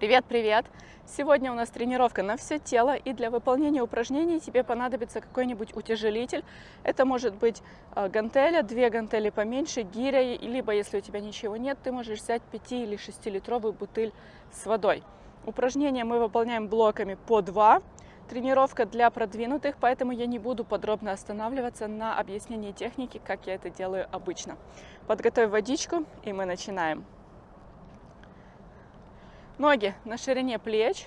Привет-привет! Сегодня у нас тренировка на все тело, и для выполнения упражнений тебе понадобится какой-нибудь утяжелитель. Это может быть э, гантеля, две гантели поменьше, гиря, либо если у тебя ничего нет, ты можешь взять 5 или 6-литровую бутыль с водой. Упражнения мы выполняем блоками по 2. Тренировка для продвинутых, поэтому я не буду подробно останавливаться на объяснении техники, как я это делаю обычно. Подготовь водичку, и мы начинаем. Ноги на ширине плеч.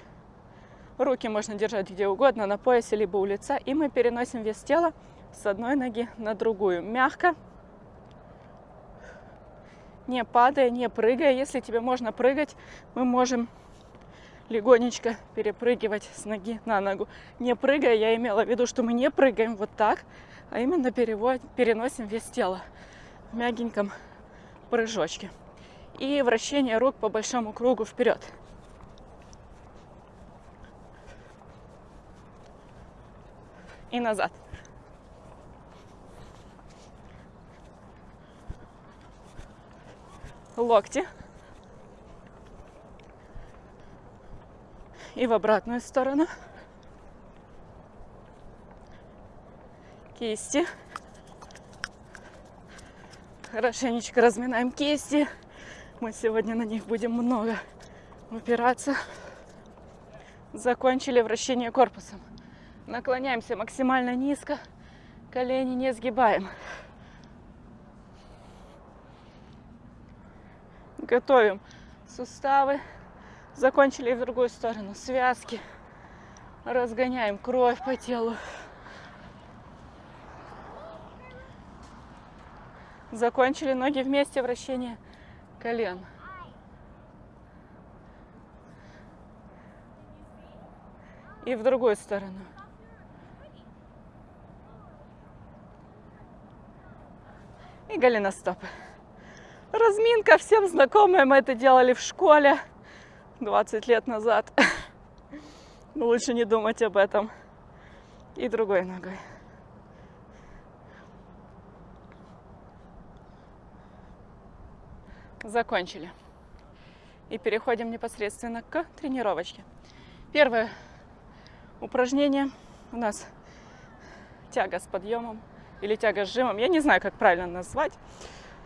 Руки можно держать где угодно, на поясе, либо у лица. И мы переносим вес тела с одной ноги на другую. Мягко. Не падая, не прыгая. Если тебе можно прыгать, мы можем легонечко перепрыгивать с ноги на ногу. Не прыгая, я имела в виду, что мы не прыгаем вот так, а именно перевод, переносим вес тела в мягеньком прыжочке. И вращение рук по большому кругу вперед. И назад. Локти. И в обратную сторону. Кисти. Хорошенечко разминаем кисти. Мы сегодня на них будем много упираться. Закончили вращение корпусом. Наклоняемся максимально низко. Колени не сгибаем. Готовим суставы. Закончили в другую сторону. Связки. Разгоняем кровь по телу. Закончили ноги вместе, вращение колен. И в другую сторону. И голеностопы. Разминка всем знакомая, мы это делали в школе 20 лет назад. Лучше не думать об этом. И другой ногой. Закончили. И переходим непосредственно к тренировочке. Первое упражнение у нас тяга с подъемом или тяга сжимом. Я не знаю, как правильно назвать.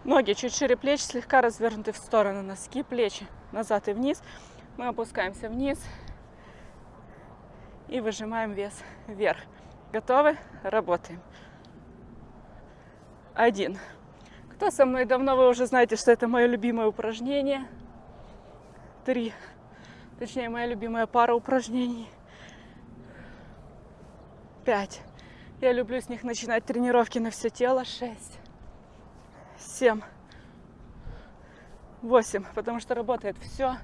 Ноги чуть шире плеч, слегка развернуты в сторону, носки, плечи назад и вниз. Мы опускаемся вниз и выжимаем вес вверх. Готовы? Работаем. Один. Кто со мной давно, вы уже знаете, что это мое любимое упражнение. Три. Точнее, моя любимая пара упражнений. Пять. Я люблю с них начинать тренировки на все тело. Шесть, семь, восемь, потому что работает все.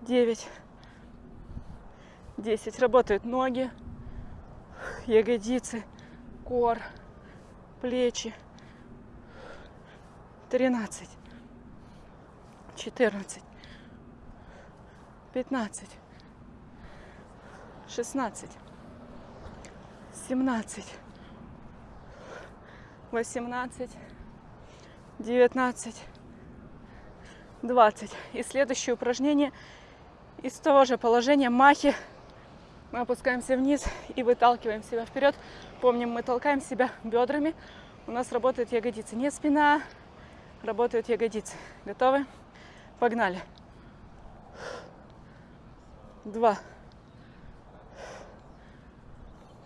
Девять, десять. Работают ноги, ягодицы, кор, плечи. Тринадцать, четырнадцать, пятнадцать, шестнадцать, семнадцать. 18, 19, 20. И следующее упражнение из того же положения махи. Мы опускаемся вниз и выталкиваем себя вперед. Помним, мы толкаем себя бедрами. У нас работает ягодицы. Не спина, работают ягодицы. Готовы? Погнали. Два.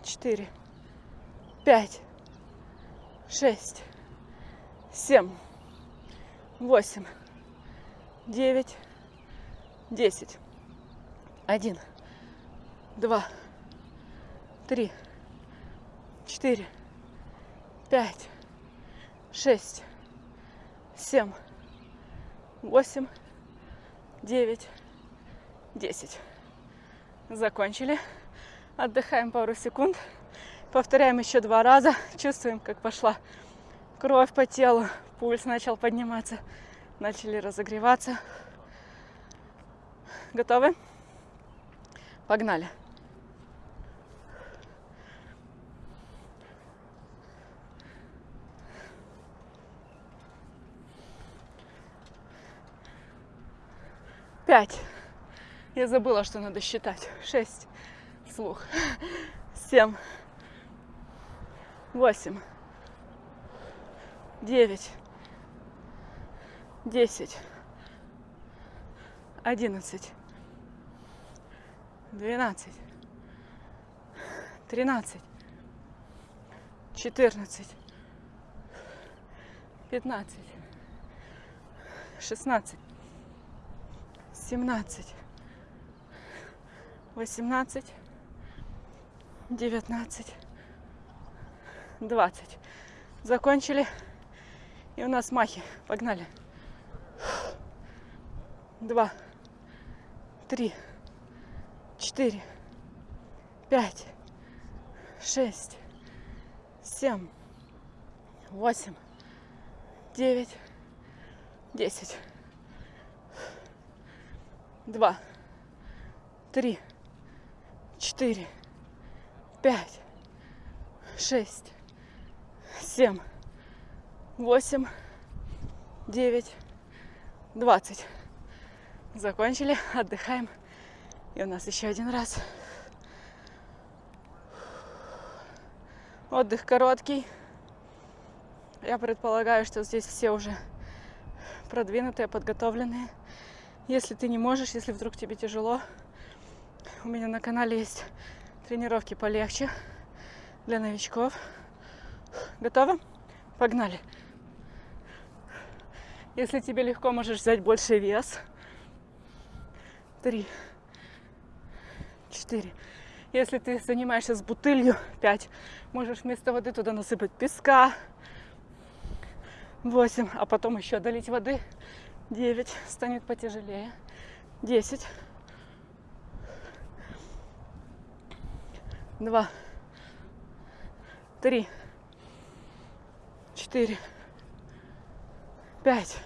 Четыре. Пять шесть, семь, восемь, девять, десять, один, два, три, четыре, пять, шесть, семь, восемь, девять, десять. Закончили. Отдыхаем пару секунд. Повторяем еще два раза. Чувствуем, как пошла кровь по телу, пульс начал подниматься, начали разогреваться. Готовы? Погнали. Пять, Я забыла, что надо считать. Шесть. Слух. Семь. Восемь. Девять. Десять. Одиннадцать. Двенадцать. Тринадцать. Четырнадцать. Пятнадцать. Шестнадцать. Семнадцать. Восемнадцать. Девятнадцать. Двадцать. Закончили. И у нас махи. Погнали. Два. Три. Четыре. Пять. Шесть. Семь. Восемь. Девять. Десять. Два. Три. Четыре. Пять. Шесть. Семь восемь, девять, двадцать. Закончили, отдыхаем. И у нас еще один раз. Отдых короткий. Я предполагаю, что здесь все уже продвинутые, подготовленные. Если ты не можешь, если вдруг тебе тяжело, у меня на канале есть тренировки полегче для новичков. Готово? Погнали! Если тебе легко, можешь взять больше вес. Три, четыре. Если ты занимаешься с бутылью, пять. Можешь вместо воды туда насыпать песка. Восемь. А потом еще долить воды. Девять. Станет потяжелее. Десять. Два. Три. Четыре. Пять,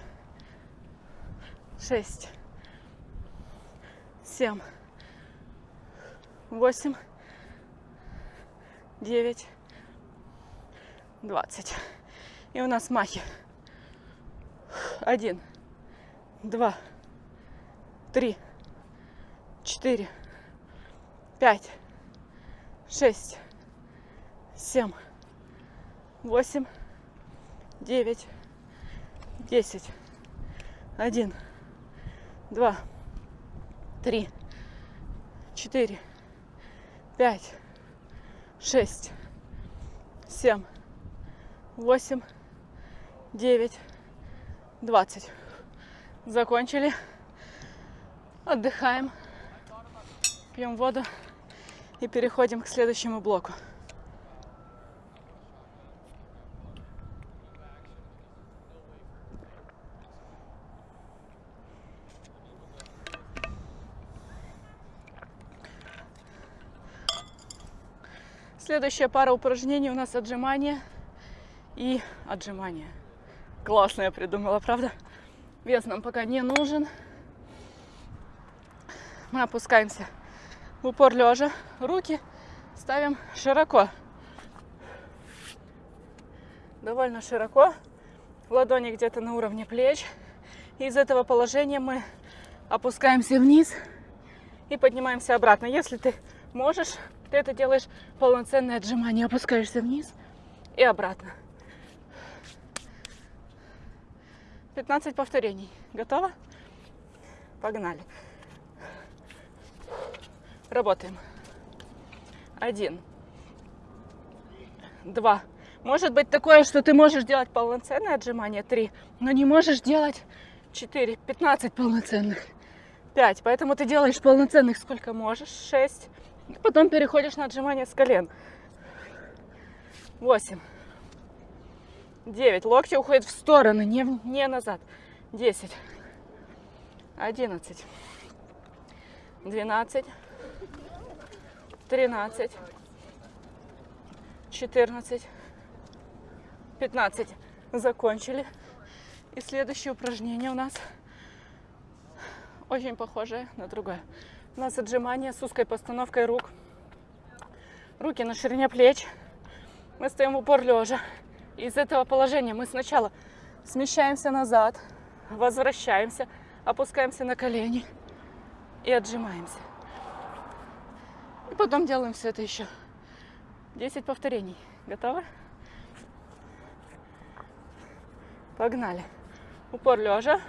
шесть, семь, восемь, девять, двадцать. И у нас махи. Один, два, три, четыре, пять, шесть, семь, восемь, девять, десять, один, два, три, четыре, пять, шесть, семь, восемь, девять, двадцать. Закончили. Отдыхаем. Пьем воду и переходим к следующему блоку. Следующая пара упражнений у нас отжимания и отжимания. Классно я придумала, правда? Вес нам пока не нужен. Мы опускаемся в упор лежа. Руки ставим широко. Довольно широко. Ладони где-то на уровне плеч. из этого положения мы опускаемся вниз и поднимаемся обратно. Если ты можешь, ты это делаешь полноценное отжимание. Опускаешься вниз и обратно. 15 повторений. Готово? Погнали. Работаем. Один. Два. Может быть такое, что ты можешь делать полноценное отжимание. Три. Но не можешь делать четыре. Пятнадцать полноценных. Пять. Поэтому ты делаешь полноценных сколько можешь. Шесть. Потом переходишь на отжимание с колен. 8. 9. Локти уходят в стороны, не, не назад. 10. 11. 12. 13. 14. 15. Закончили. И следующее упражнение у нас очень похожее на другое. У нас отжимания с узкой постановкой рук. Руки на ширине плеч. Мы стоим в упор лежа. Из этого положения мы сначала смещаемся назад, возвращаемся, опускаемся на колени. И отжимаемся. И потом делаем все это еще 10 повторений. Готовы? Погнали. Упор лежа.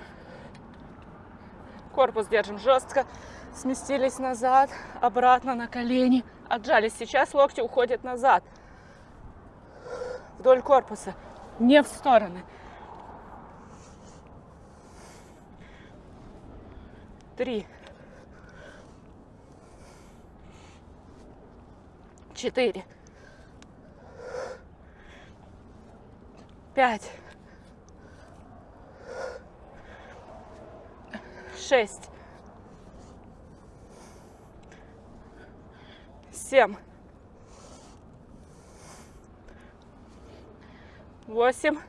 Корпус держим жестко. Сместились назад, обратно на колени. Отжались. Сейчас локти уходят назад. Вдоль корпуса. Не в стороны. Три. Четыре. Пять. Шесть. Семь. Восемь.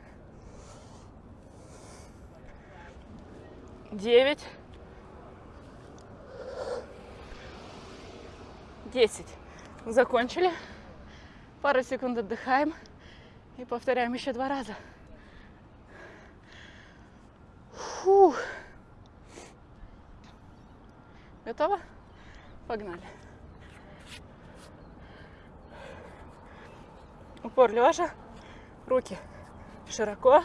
Девять. Десять. Закончили. Пару секунд отдыхаем. И повторяем еще два раза. Фух. Готово? Погнали. Упор лежа, руки широко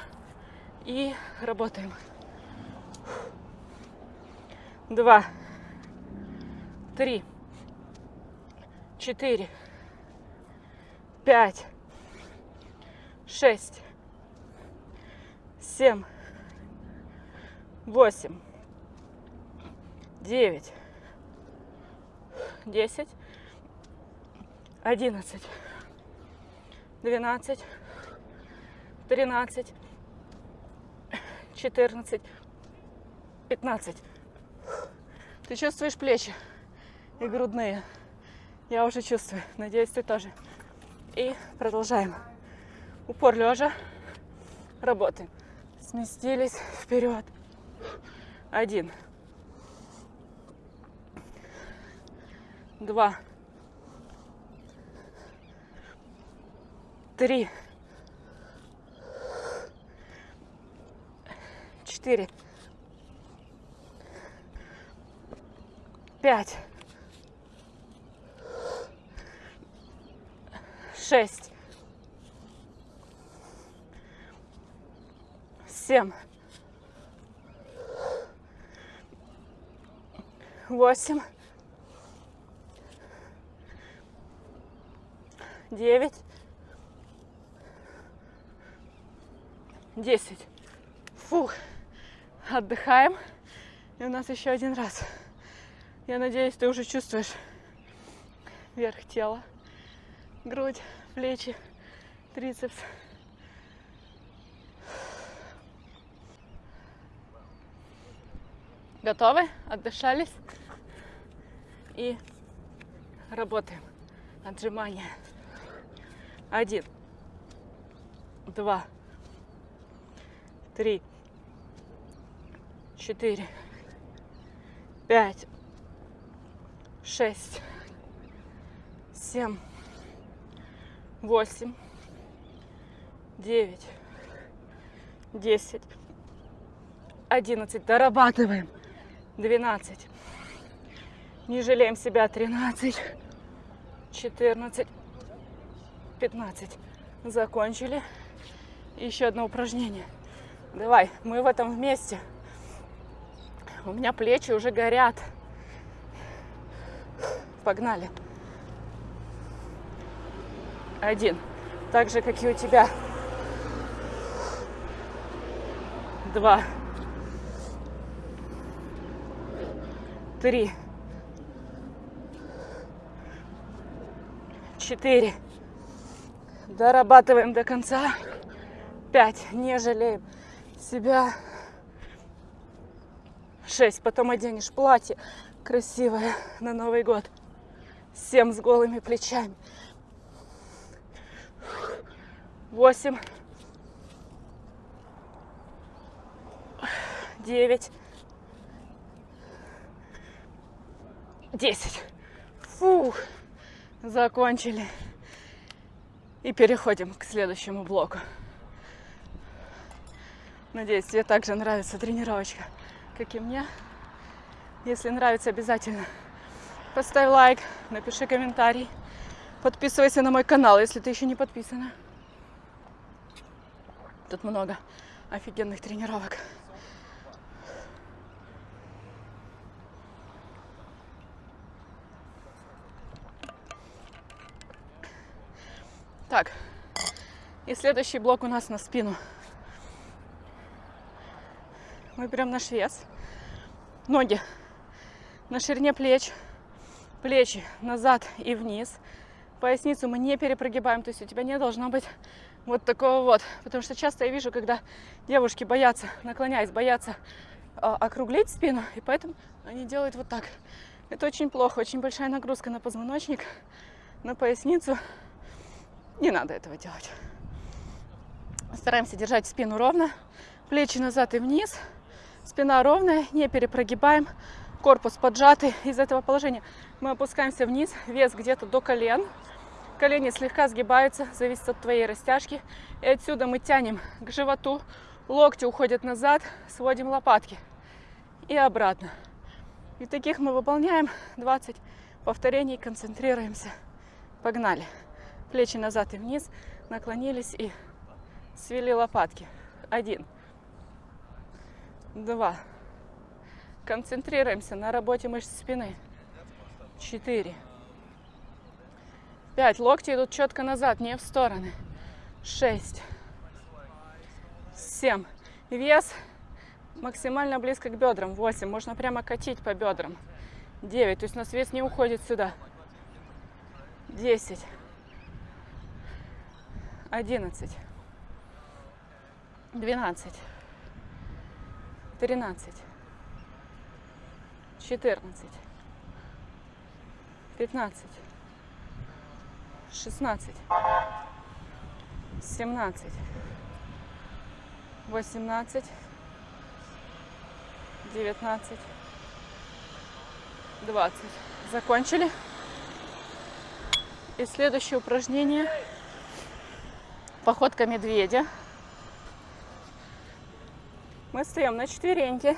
и работаем. Два, три, четыре, пять, шесть, семь, восемь, девять, десять, одиннадцать, двенадцать, тринадцать, четырнадцать, пятнадцать. Ты чувствуешь плечи и грудные? Я уже чувствую. Надеюсь, ты тоже. И продолжаем. Упор лежа. Работаем. Сместились вперед. Один. Два. Три. Четыре. Пять. Шесть. семь, восемь, девять, десять. Фух, отдыхаем. И у нас еще один раз. Я надеюсь, ты уже чувствуешь верх тела, грудь, плечи, трицепс. Готовы? Отдышались? И работаем. Отжимания. Один. Два. Три. Четыре. Пять. Шесть. Семь. Восемь. Девять. Десять. Одиннадцать. Дорабатываем. 12. Не жалеем себя. 13, 14, 15. Закончили. Еще одно упражнение. Давай, мы в этом вместе. У меня плечи уже горят. Погнали. Один. Так же, как и у тебя. Два. три, четыре. Дорабатываем до конца. Пять. Не жалеем себя. Шесть. Потом оденешь платье красивое на Новый год. Семь с голыми плечами. Восемь. Девять. 10. Фух, закончили. И переходим к следующему блоку. Надеюсь, тебе также нравится тренировочка, как и мне. Если нравится, обязательно поставь лайк, напиши комментарий. Подписывайся на мой канал, если ты еще не подписана. Тут много офигенных тренировок. Так, и следующий блок у нас на спину. Мы берем наш вес, ноги на ширине плеч, плечи назад и вниз. Поясницу мы не перепрогибаем, то есть у тебя не должно быть вот такого вот. Потому что часто я вижу, когда девушки боятся, наклоняясь, боятся э, округлить спину, и поэтому они делают вот так. Это очень плохо, очень большая нагрузка на позвоночник, на поясницу. Не надо этого делать. Стараемся держать спину ровно, плечи назад и вниз, спина ровная, не перепрогибаем, корпус поджатый. Из этого положения мы опускаемся вниз, вес где-то до колен, колени слегка сгибаются, зависит от твоей растяжки. И отсюда мы тянем к животу, локти уходят назад, сводим лопатки и обратно. И таких мы выполняем 20 повторений, концентрируемся. Погнали плечи назад и вниз, наклонились и свели лопатки. Один, два. Концентрируемся на работе мышц спины. Четыре, пять. Локти идут четко назад, не в стороны. Шесть, семь. Вес максимально близко к бедрам. Восемь. Можно прямо катить по бедрам. Девять. То есть у нас вес не уходит сюда. Десять одиннадцать, двенадцать, тринадцать, четырнадцать, пятнадцать, шестнадцать, семнадцать, восемнадцать, девятнадцать, двадцать. Закончили. И следующее упражнение. Походка медведя. Мы стоим на четвереньке.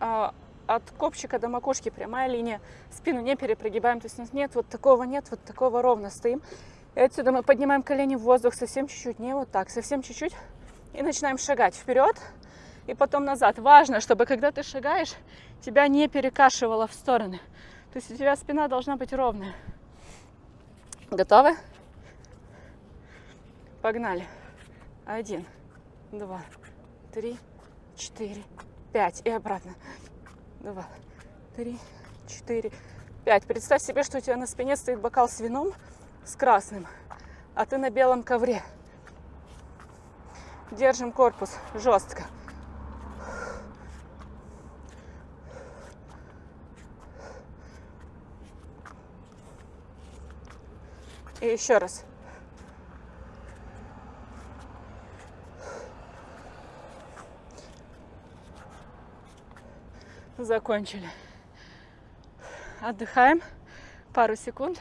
А, от копчика до макушки прямая линия. Спину не перепрогибаем. То есть у нас нет вот такого, нет вот такого ровно стоим. И отсюда мы поднимаем колени в воздух совсем чуть-чуть. Не вот так, совсем чуть-чуть. И начинаем шагать вперед и потом назад. Важно, чтобы когда ты шагаешь, тебя не перекашивало в стороны. То есть у тебя спина должна быть ровная. Готовы? Погнали. Один, два, три, четыре, пять. И обратно. Два, три, четыре, пять. Представь себе, что у тебя на спине стоит бокал с вином с красным, а ты на белом ковре. Держим корпус жестко. И еще раз. Закончили. Отдыхаем пару секунд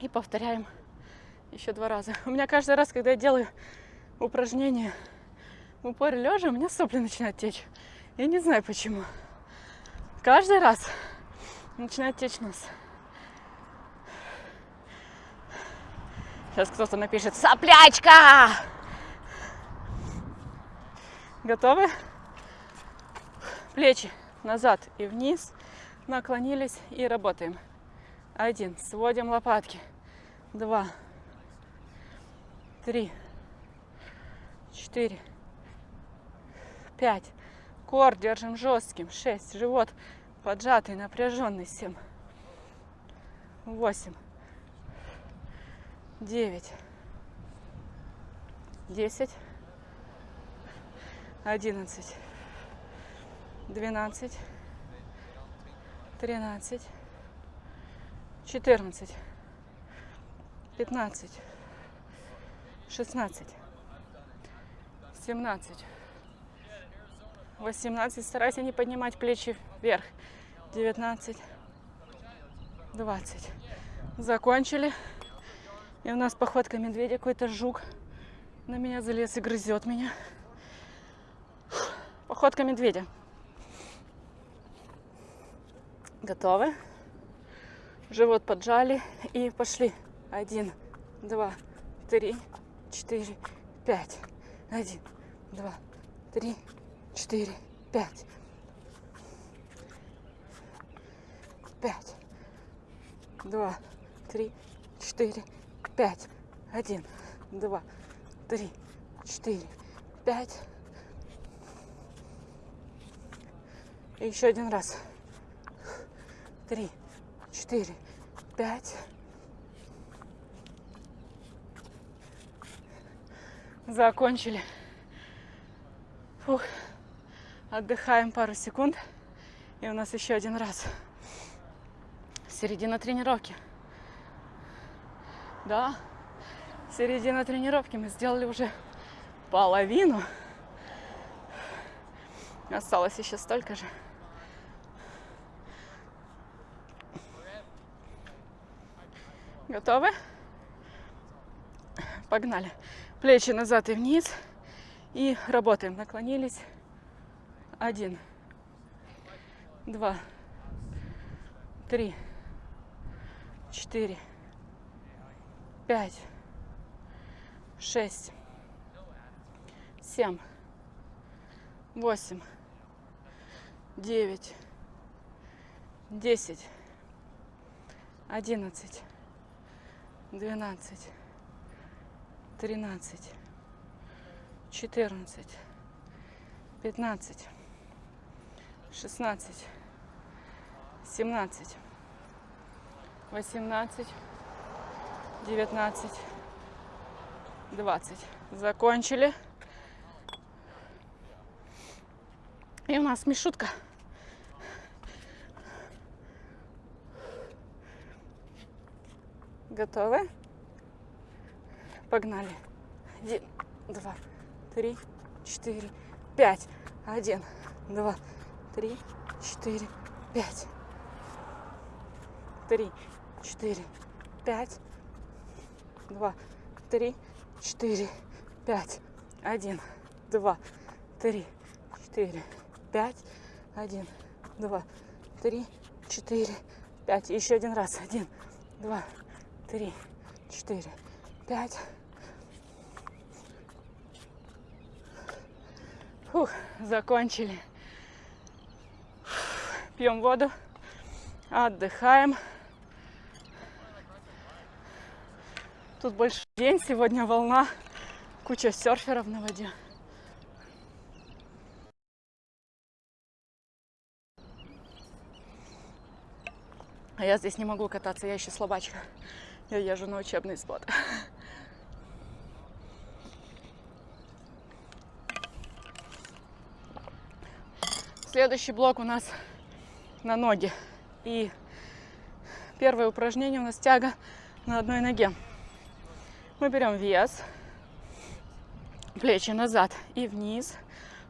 и повторяем еще два раза. У меня каждый раз, когда я делаю упражнение в упоре лежа, у меня сопли начинают течь. Я не знаю почему. Каждый раз начинает течь нос. Сейчас кто-то напишет «Соплячка!» Готовы? Плечи назад и вниз. Наклонились и работаем. Один. Сводим лопатки. Два. Три. Четыре. Пять. Кор держим жестким. Шесть. Живот поджатый, напряженный. Семь. Восемь. Девять. Десять. Одиннадцать двенадцать, тринадцать, четырнадцать, пятнадцать, шестнадцать, семнадцать, восемнадцать. Старайся не поднимать плечи вверх. Девятнадцать, двадцать. Закончили. И у нас походка медведя, какой-то жук на меня залез и грызет меня. Походка медведя. Готовы? Живот поджали и пошли. Один, два, три, четыре, пять. Один, два, три, четыре, пять. Пять. Два, три, четыре, пять. Один, два, три, четыре, пять. И еще один раз. Три, четыре, пять. Закончили. Фух. Отдыхаем пару секунд. И у нас еще один раз. Середина тренировки. Да, середина тренировки. Мы сделали уже половину. Осталось еще столько же. Готовы? Погнали. Плечи назад и вниз. И работаем. Наклонились. Один. Два. Три. Четыре. Пять. Шесть. Семь. Восемь. Девять. Десять. Одиннадцать двенадцать, тринадцать, четырнадцать, пятнадцать, шестнадцать, семнадцать, восемнадцать, девятнадцать, двадцать. Закончили. И у нас мишутка. Готовы? Погнали. Один, два, три, четыре, пять. Один, два, три, четыре, пять. Три, четыре, пять. Два, три, четыре, пять. Один, два, три, четыре, пять. Один, два, три, четыре, пять. Еще один раз. Один, два, три, четыре, пять. Фух, закончили. Пьем воду, отдыхаем. Тут больше день, сегодня волна, куча серферов на воде. А я здесь не могу кататься, я еще слабачка. Я езжу на учебный спот. Следующий блок у нас на ноги. И первое упражнение у нас тяга на одной ноге. Мы берем вес, плечи назад и вниз.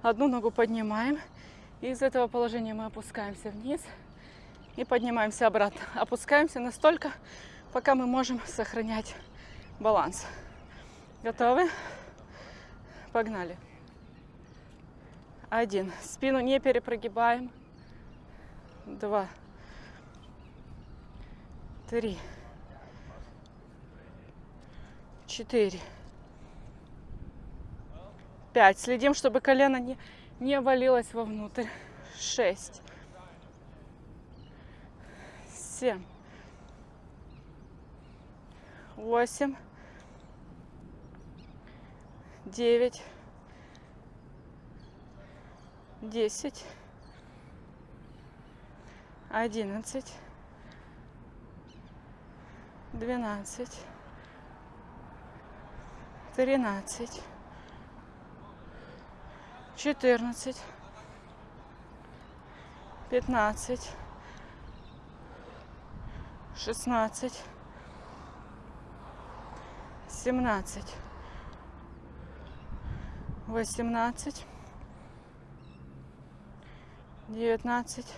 Одну ногу поднимаем. И из этого положения мы опускаемся вниз и поднимаемся обратно. Опускаемся настолько, пока мы можем сохранять баланс. Готовы? Погнали. Один. Спину не перепрогибаем. Два. Три. Четыре. Пять. Следим, чтобы колено не, не валилось вовнутрь. Шесть. Семь восемь, девять, десять, одиннадцать, двенадцать, тринадцать, четырнадцать, пятнадцать, шестнадцать семнадцать, восемнадцать, девятнадцать,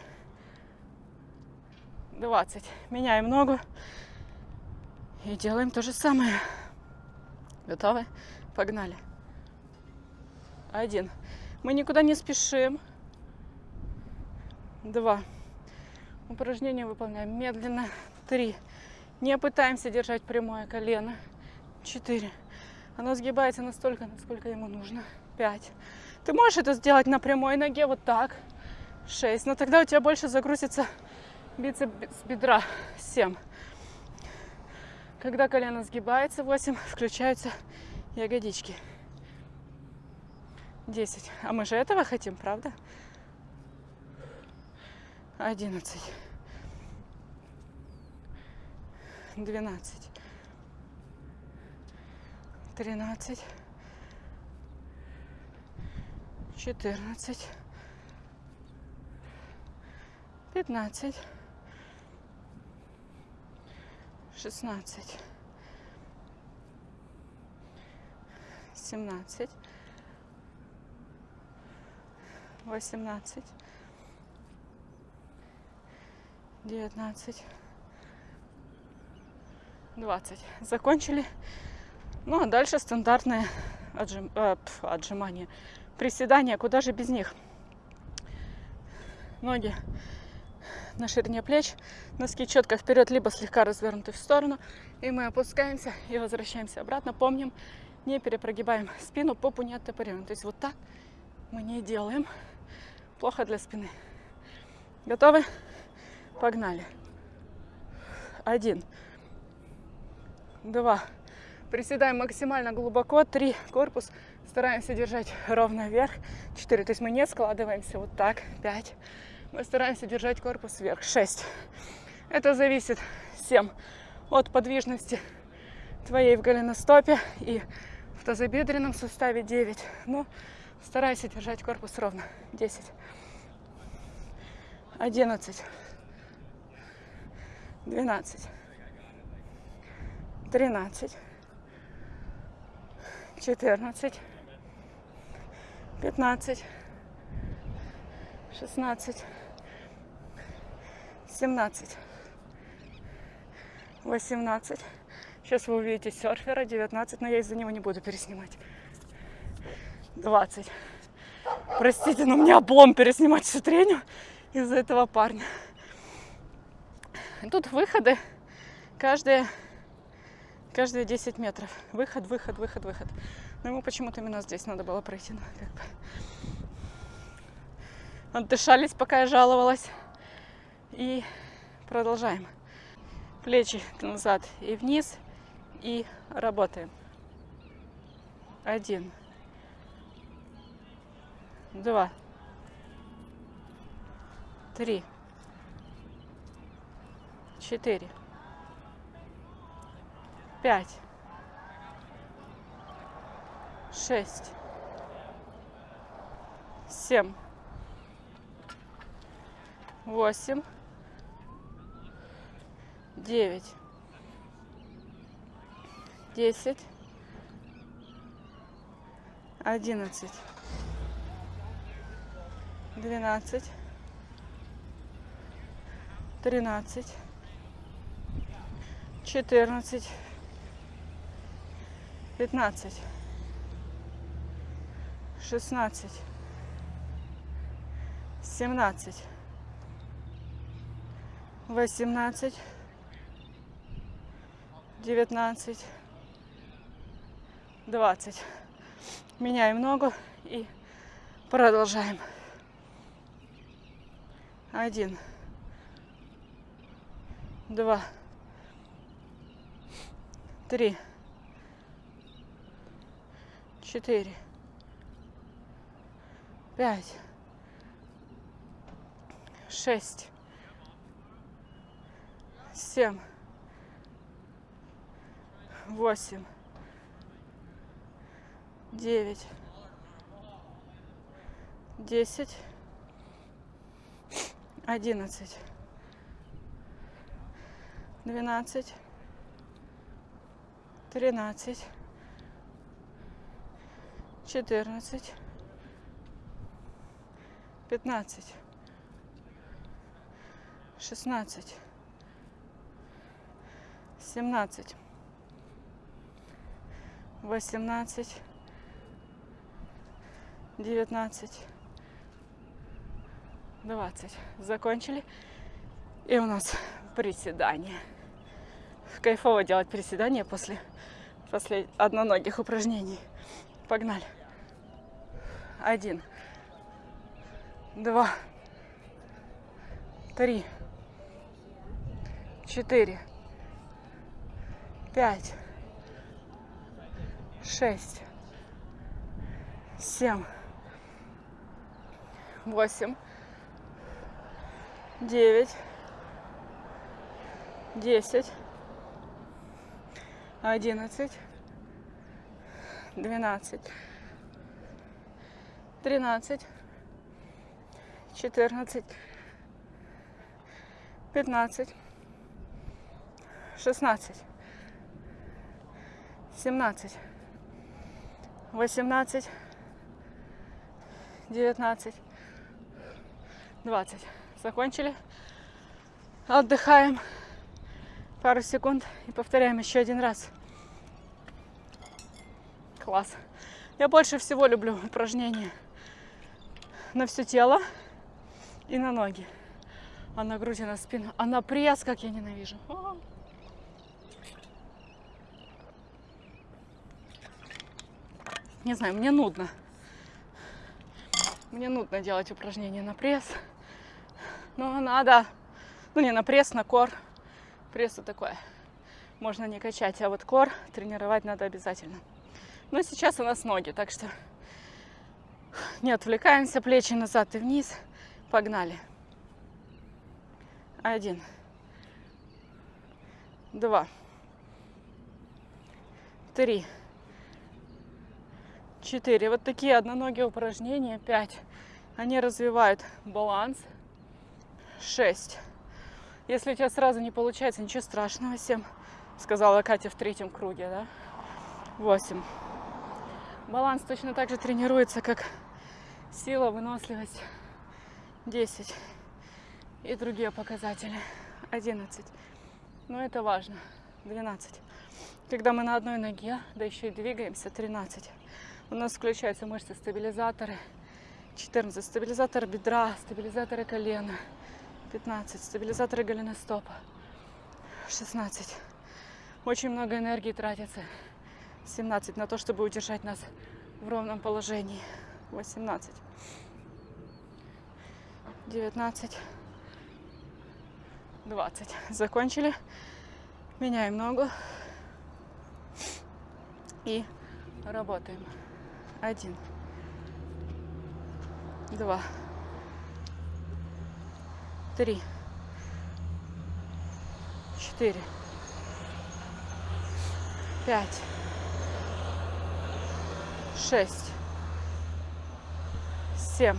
двадцать. Меняем ногу и делаем то же самое. Готовы? Погнали. Один. Мы никуда не спешим. Два. Упражнение выполняем медленно. Три. Не пытаемся держать прямое колено. Четыре. Оно сгибается настолько, насколько ему нужно. Пять. Ты можешь это сделать на прямой ноге вот так. Шесть. Но тогда у тебя больше загрузится бицепс бедра. Семь. Когда колено сгибается, 8, включаются ягодички. 10. А мы же этого хотим, правда? 11. 12. 13. 14. 15. 16. 17. 18. 19. 20. Закончили. Ну а дальше стандартное отжим, э, пф. Приседания, куда же без них? Ноги на ширине плеч, носки четко вперед, либо слегка развернуты в сторону. И мы опускаемся и возвращаемся обратно. Помним, не перепрогибаем спину, попу не оттопыриваем. То есть вот так мы не делаем. Плохо для спины. Готовы? Погнали. Один. Два. Приседаем максимально глубоко. Три. Корпус стараемся держать ровно вверх. Четыре. То есть мы не складываемся вот так. Пять. Мы стараемся держать корпус вверх. Шесть. Это зависит, семь, от подвижности твоей в голеностопе и в тазобедренном суставе 9. Ну, старайся держать корпус ровно. 10. 11. 12. 13. 14. 15. 16. 17, 18. Сейчас вы увидите серфера, 19, но я из-за него не буду переснимать. 20. Простите, но мне облом переснимать всю треню из-за этого парня. Тут выходы каждые, каждые 10 метров. Выход, выход, выход, выход. Но ему почему-то именно здесь надо было пройти. Ну, как бы. Отдышались, пока я жаловалась. И продолжаем. Плечи назад и вниз. И работаем. Один. Два. Три. Четыре. Пять. Шесть. Семь. Восемь. Девять, десять, одиннадцать, двенадцать, тринадцать, четырнадцать, пятнадцать, шестнадцать, семнадцать, восемнадцать 19, 20. Меняем ногу и продолжаем. Один, два, три, четыре, пять, шесть, семь, восемь, девять, десять, одиннадцать, двенадцать, тринадцать, четырнадцать, пятнадцать, шестнадцать, семнадцать восемнадцать, девятнадцать, двадцать. Закончили. И у нас приседание. Кайфово делать приседания после, после одноногих упражнений. Погнали. Один. Два. Три. Четыре. Пять. Шесть. Семь. Восемь. Девять. Десять. Одиннадцать. Двенадцать. Тринадцать. Четырнадцать. Пятнадцать. Шестнадцать. Семнадцать. Восемнадцать. Девятнадцать. Двадцать. Закончили. Отдыхаем пару секунд и повторяем еще один раз. Класс. Я больше всего люблю упражнения на все тело и на ноги. А на грудь и на спину. А на пресс, как я ненавижу. Не знаю, мне нудно. Мне нудно делать упражнения на пресс. Но надо. Ну не на пресс, на кор. Прессу такое. Можно не качать, а вот кор тренировать надо обязательно. Но сейчас у нас ноги, так что не отвлекаемся, плечи назад и вниз. Погнали. Один. Два. Три. Четыре. Вот такие одноногие упражнения. Пять. Они развивают баланс. Шесть. Если у тебя сразу не получается, ничего страшного. Семь. Сказала Катя в третьем круге, да? Восемь. Баланс точно так же тренируется, как сила, выносливость. 10. И другие показатели. 11. Но это важно. 12. Когда мы на одной ноге, да еще и двигаемся, 13. У нас включаются мышцы стабилизаторы. 14. Стабилизатор бедра, стабилизаторы колена. 15. Стабилизаторы голеностопа. 16. Очень много энергии тратится. 17 на то, чтобы удержать нас в ровном положении. 18. 19. 20. Закончили. Меняем ногу. И работаем. Один. Два. Три. Четыре. Пять шесть, семь,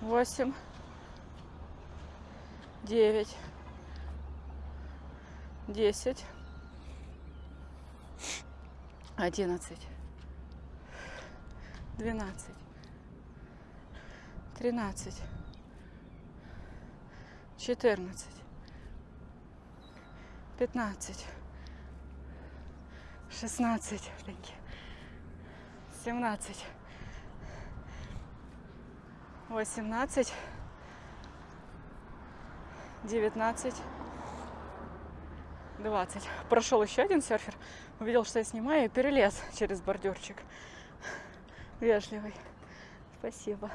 восемь, девять, десять, одиннадцать, двенадцать, тринадцать, четырнадцать, пятнадцать, шестнадцать, семнадцать, восемнадцать, девятнадцать, двадцать. Прошел еще один серфер, увидел, что я снимаю, и перелез через бордюрчик. Вежливый. Спасибо.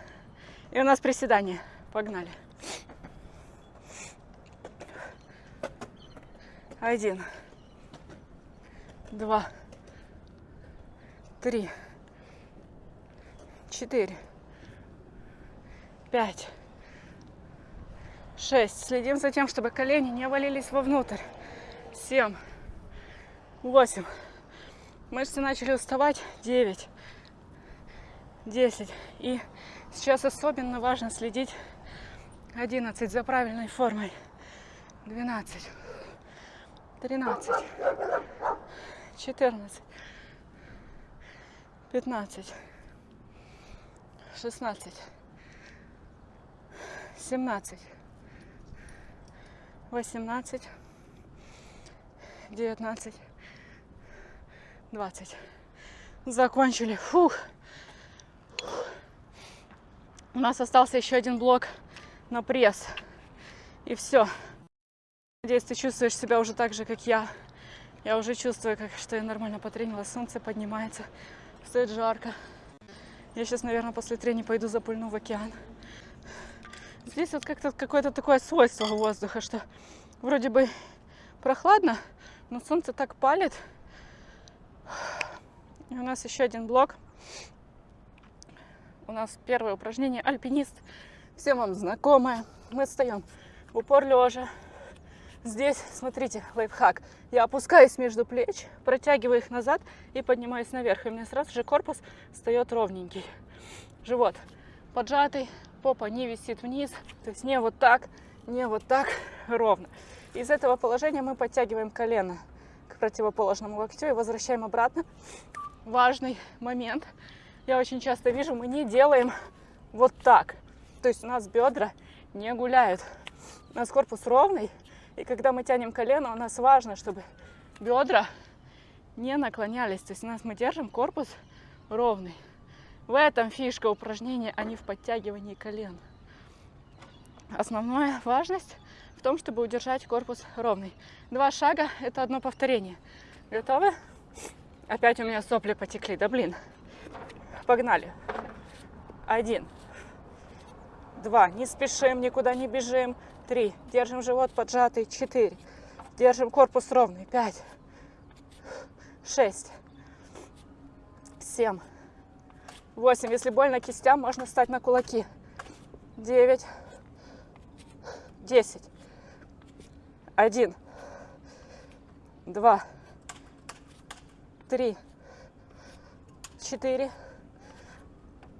И у нас приседание. Погнали. Один два, три, четыре, пять, шесть. Следим за тем, чтобы колени не валились вовнутрь. Семь, восемь. Мышцы начали уставать. Девять, десять. И сейчас особенно важно следить 11 за правильной формой. 12, 13, четырнадцать, пятнадцать, шестнадцать, семнадцать, восемнадцать, девятнадцать, двадцать. Закончили. Фух. У нас остался еще один блок на пресс. И все. Надеюсь, ты чувствуешь себя уже так же, как я. Я уже чувствую, как, что я нормально потренилась. Солнце поднимается, стоит жарко. Я сейчас, наверное, после трени пойду запульну в океан. Здесь вот как-то какое-то такое свойство воздуха, что вроде бы прохладно, но солнце так палит. И у нас еще один блок. У нас первое упражнение альпинист. Всем вам знакомое. Мы встаем в упор лежа. Здесь, смотрите, лайфхак. Я опускаюсь между плеч, протягиваю их назад и поднимаюсь наверх. И у меня сразу же корпус встает ровненький. Живот поджатый, попа не висит вниз. То есть не вот так, не вот так, ровно. Из этого положения мы подтягиваем колено к противоположному локтю и возвращаем обратно. Важный момент. Я очень часто вижу, мы не делаем вот так. То есть у нас бедра не гуляют. У нас корпус ровный. И когда мы тянем колено, у нас важно, чтобы бедра не наклонялись. То есть у нас мы держим корпус ровный. В этом фишка упражнения, а не в подтягивании колен. Основная важность в том, чтобы удержать корпус ровный. Два шага – это одно повторение. Готовы? Опять у меня сопли потекли, да блин. Погнали. Один. Два. Не спешим, никуда не бежим. Три. Держим живот поджатый. Четыре. Держим корпус ровный. Пять. Шесть. Семь. 8. Если больно кистям, можно встать на кулаки. 9. 10. 1. 2. 3. 4.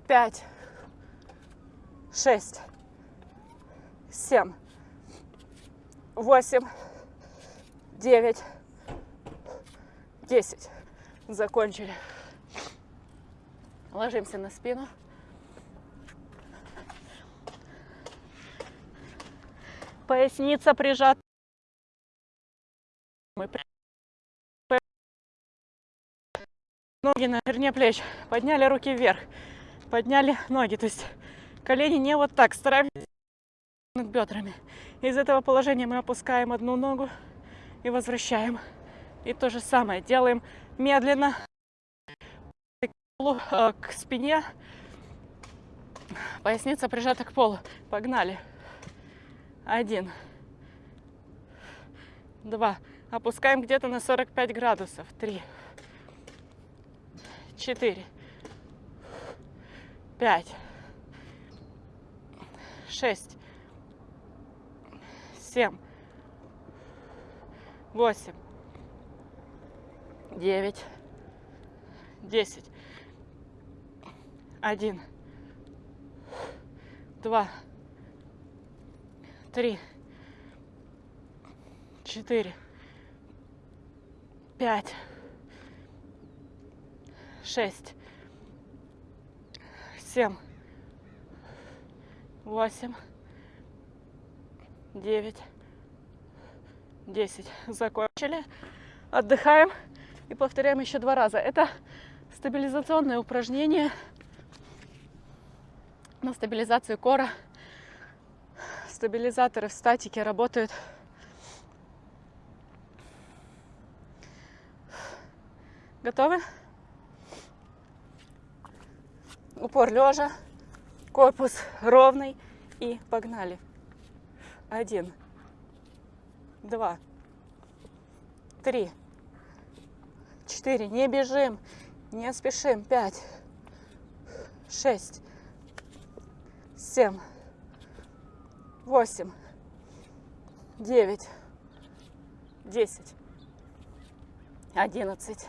5. 6. 7. 8. 9. 10. Закончили. Ложимся на спину. Поясница прижата. Ноги на ширине плеч. Подняли руки вверх. Подняли ноги. То есть колени не вот так. Стараемся над бедрами. Из этого положения мы опускаем одну ногу и возвращаем. И то же самое делаем медленно. Э, к спине, поясница прижата к полу. Погнали. Один. Два. Опускаем где-то на 45 градусов. Три. Четыре. Пять. Шесть. Семь. Восемь. Девять. Десять один, два, три, четыре, пять, шесть, семь, восемь, девять, десять. Закончили. Отдыхаем и повторяем еще два раза. Это стабилизационное упражнение на стабилизацию кора. Стабилизаторы в статике работают. Готовы? Упор лежа, корпус ровный. И погнали. Один, два, три, четыре. Не бежим, не спешим. Пять, шесть, семь, восемь, девять, десять, одиннадцать,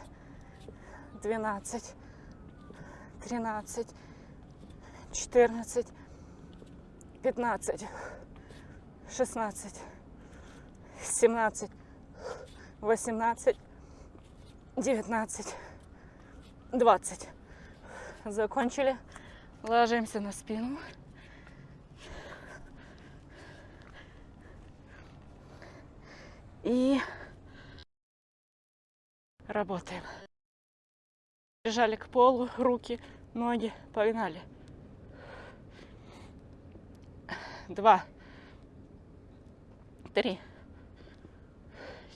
двенадцать, тринадцать, четырнадцать, пятнадцать, шестнадцать, семнадцать, восемнадцать, девятнадцать, двадцать. Закончили. Ложимся на спину. И работаем. Прижали к полу, руки, ноги, погнали. Два, три,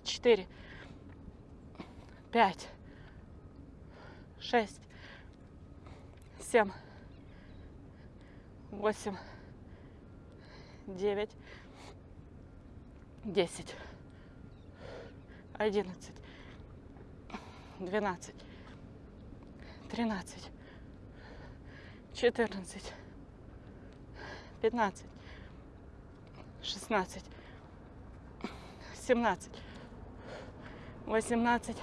четыре, пять, шесть, семь, восемь, девять, десять, одиннадцать, двенадцать, тринадцать, четырнадцать, пятнадцать, шестнадцать, семнадцать, восемнадцать,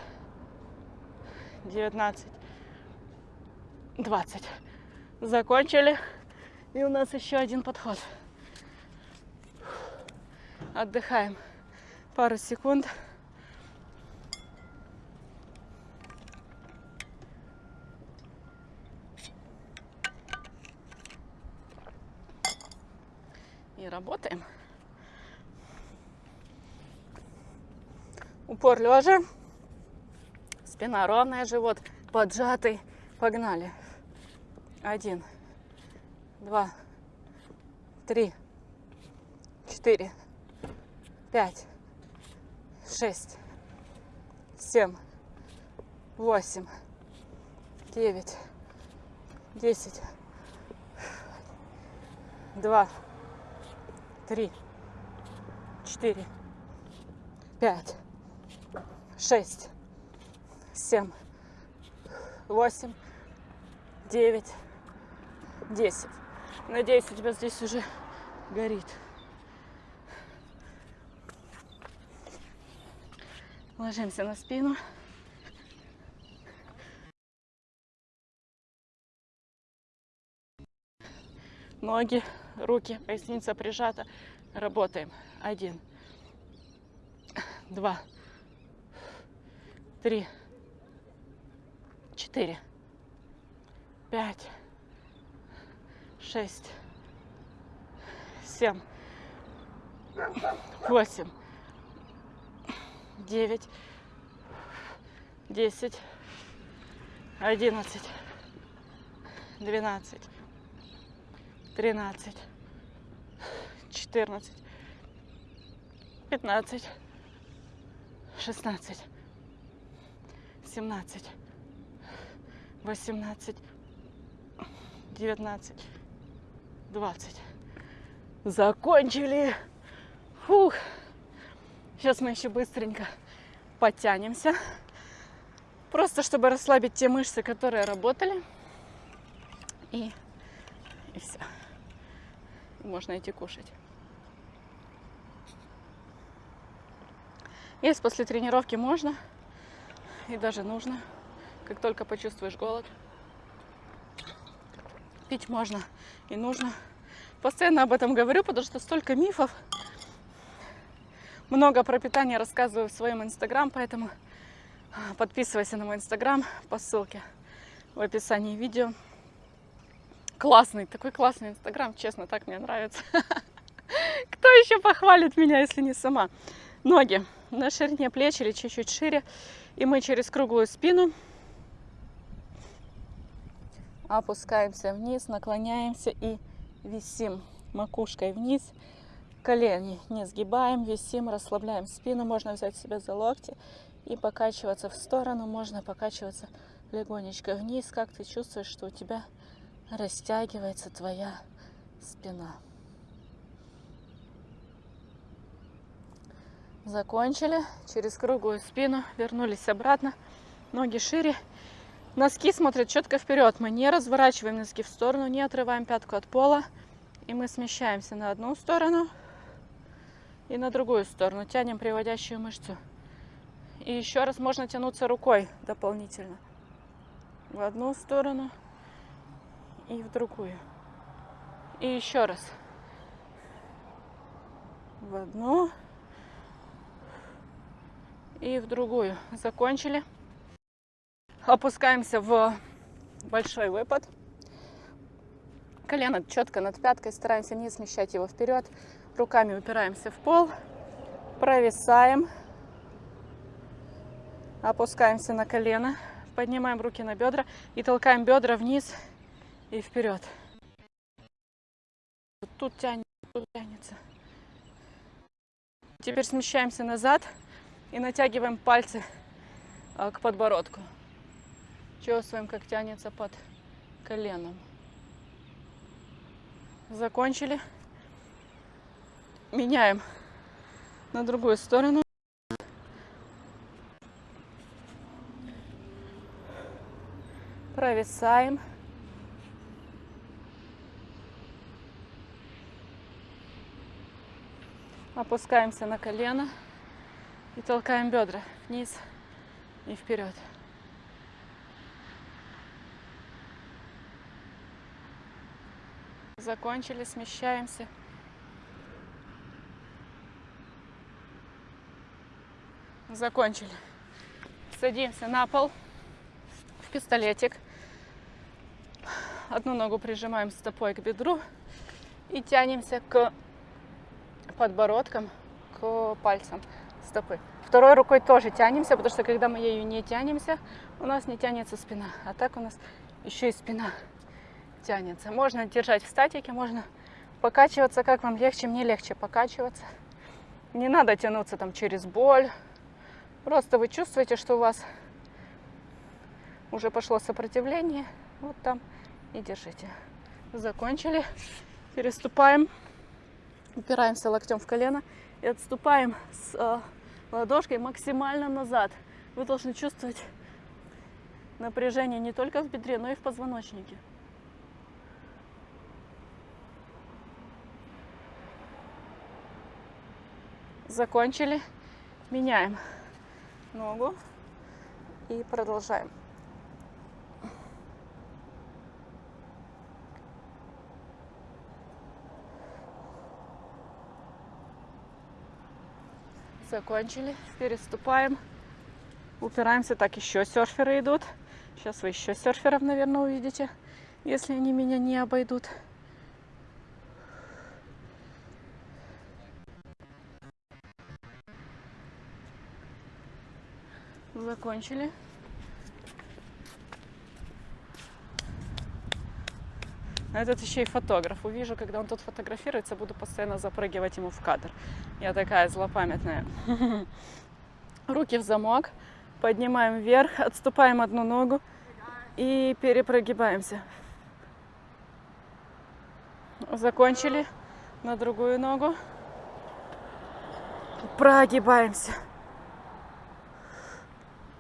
девятнадцать, двадцать. Закончили. И у нас еще один подход. Отдыхаем пару секунд. И работаем. Упор лежа. Спина ровная, живот поджатый. Погнали. Один два, три, четыре, пять, шесть, семь, восемь, девять, десять, два, три, четыре, пять, шесть, семь, восемь, девять, десять. Надеюсь, у тебя здесь уже горит. Ложимся на спину. Ноги, руки, поясница прижата. Работаем. Один, два, четыре, пять, шесть, семь, восемь, девять, десять, одиннадцать, двенадцать, тринадцать, четырнадцать, пятнадцать, шестнадцать, семнадцать, восемнадцать, девятнадцать. 20. Закончили. Фух. Сейчас мы еще быстренько подтянемся. Просто чтобы расслабить те мышцы, которые работали. И, и все. Можно идти кушать. Есть после тренировки можно и даже нужно, как только почувствуешь голод. Пить можно и нужно. Постоянно об этом говорю, потому что столько мифов. Много про питание рассказываю в своем инстаграм, поэтому а, подписывайся на мой инстаграм по ссылке в описании видео. Классный, такой классный инстаграм, честно, так мне нравится. Кто еще похвалит меня, если не сама? Ноги на ширине плеч или чуть-чуть шире. И мы через круглую спину опускаемся вниз, наклоняемся и висим макушкой вниз, колени не сгибаем, висим, расслабляем спину, можно взять себя за локти и покачиваться в сторону, можно покачиваться легонечко вниз, как ты чувствуешь, что у тебя растягивается твоя спина. Закончили. Через круглую спину вернулись обратно. Ноги шире. Носки смотрят четко вперед. Мы не разворачиваем носки в сторону, не отрываем пятку от пола. И мы смещаемся на одну сторону и на другую сторону. Тянем приводящую мышцу. И еще раз можно тянуться рукой дополнительно. В одну сторону и в другую. И еще раз. В одну и в другую. Закончили. Опускаемся в большой выпад. Колено четко над пяткой, стараемся не смещать его вперед. Руками упираемся в пол, провисаем, опускаемся на колено, поднимаем руки на бедра и толкаем бедра вниз и вперед. Тут тянем, тянется. Теперь смещаемся назад и натягиваем пальцы а, к подбородку. Чувствуем, как тянется под коленом. Закончили. Меняем на другую сторону. Провисаем. Опускаемся на колено и толкаем бедра вниз и вперед. Закончили, смещаемся. Закончили. Садимся на пол в пистолетик. Одну ногу прижимаем стопой к бедру и тянемся к подбородкам, к пальцам стопы. Второй рукой тоже тянемся, потому что когда мы ею не тянемся, у нас не тянется спина. А так у нас еще и спина тянется. Можно держать в статике, можно покачиваться, как вам легче. Мне легче покачиваться. Не надо тянуться там через боль. Просто вы чувствуете, что у вас уже пошло сопротивление. Вот там и держите. Закончили. Переступаем. Упираемся локтем в колено и отступаем с э, ладошкой максимально назад. Вы должны чувствовать напряжение не только в бедре, но и в позвоночнике. Закончили. Меняем ногу и продолжаем. Закончили. Переступаем. Упираемся. Так, еще серферы идут. Сейчас вы еще серферов, наверное, увидите, если они меня не обойдут. Закончили. Этот еще и фотограф. Увижу, когда он тут фотографируется, буду постоянно запрыгивать ему в кадр. Я такая злопамятная. Руки в замок. Поднимаем вверх, отступаем одну ногу и перепрогибаемся. Закончили. На другую ногу. Прогибаемся.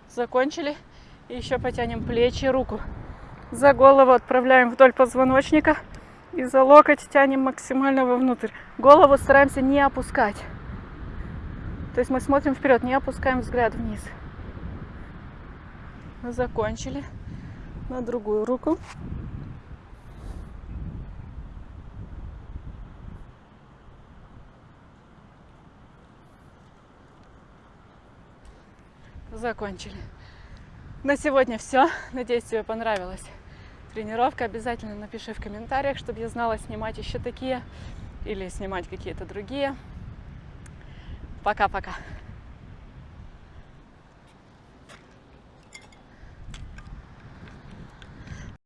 Закончили. И еще потянем плечи, руку. За голову отправляем вдоль позвоночника и за локоть тянем максимально вовнутрь. Голову стараемся не опускать. То есть мы смотрим вперед, не опускаем взгляд вниз. Закончили. На другую руку. Закончили. На сегодня все. Надеюсь, тебе понравилась тренировка. Обязательно напиши в комментариях, чтобы я знала, снимать еще такие или снимать какие-то другие. Пока-пока.